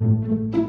Música